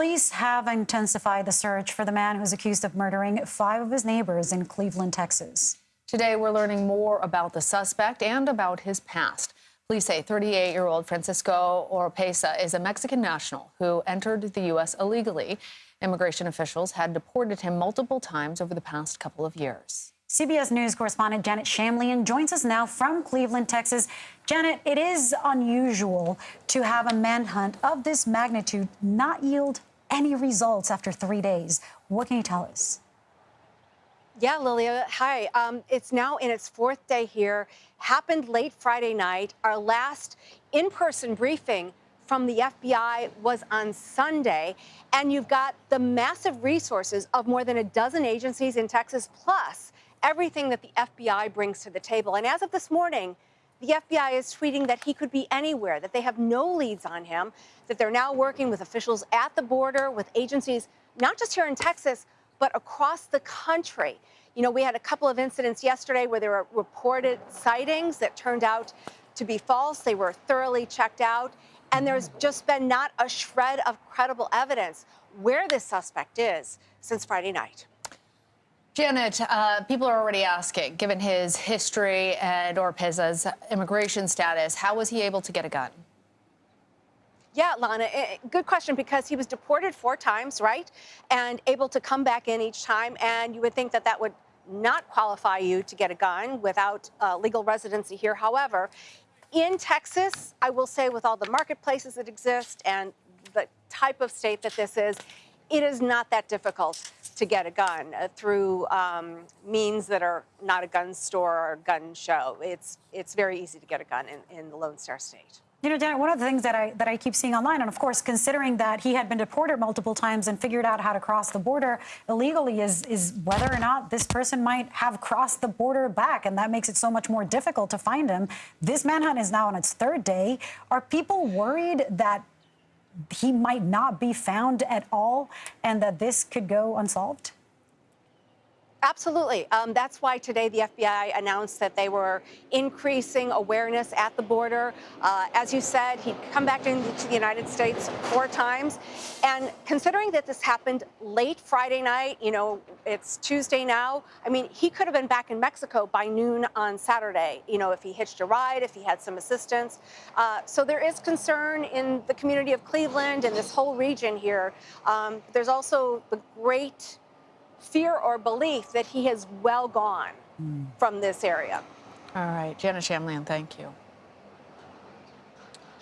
Police have intensified the search for the man who's accused of murdering five of his neighbors in Cleveland, Texas. Today, we're learning more about the suspect and about his past. Police say 38 year old Francisco Oropesa is a Mexican national who entered the U.S. illegally. Immigration officials had deported him multiple times over the past couple of years. CBS News correspondent Janet Shamlian joins us now from Cleveland, Texas. Janet, it is unusual to have a manhunt of this magnitude not yield any results after three days. What can you tell us? Yeah, Lilia. Hi. Um, it's now in its fourth day here. Happened late Friday night. Our last in person briefing from the FBI was on Sunday. And you've got the massive resources of more than a dozen agencies in Texas, plus everything that the FBI brings to the table. And as of this morning, the FBI is tweeting that he could be anywhere, that they have no leads on him, that they're now working with officials at the border, with agencies, not just here in Texas, but across the country. You know, we had a couple of incidents yesterday where there were reported sightings that turned out to be false. They were thoroughly checked out. And there's just been not a shred of credible evidence where this suspect is since Friday night. Janet, uh, people are already asking, given his history and Oropesa's immigration status, how was he able to get a gun? Yeah, Lana, eh, good question because he was deported four times, right? And able to come back in each time. And you would think that that would not qualify you to get a gun without uh, legal residency here. However, in Texas, I will say with all the marketplaces that exist and the type of state that this is, it is not that difficult to get a gun uh, through um, means that are not a gun store or a gun show. It's, it's very easy to get a gun in, in the Lone Star State. You know, Janet, one of the things that I that I keep seeing online, and of course, considering that he had been deported multiple times and figured out how to cross the border illegally, is is whether or not this person might have crossed the border back, and that makes it so much more difficult to find him. This manhunt is now on its third day. Are people worried that he might not be found at all and that this could go unsolved? Absolutely. Um, that's why today the FBI announced that they were increasing awareness at the border. Uh, as you said, he'd come back into the United States four times. And considering that this happened late Friday night, you know, it's Tuesday now, I mean, he could have been back in Mexico by noon on Saturday, you know, if he hitched a ride, if he had some assistance. Uh, so there is concern in the community of Cleveland and this whole region here. Um, there's also the great fear or belief that he has well gone mm. from this area. All right. Janet Shamlian, thank you.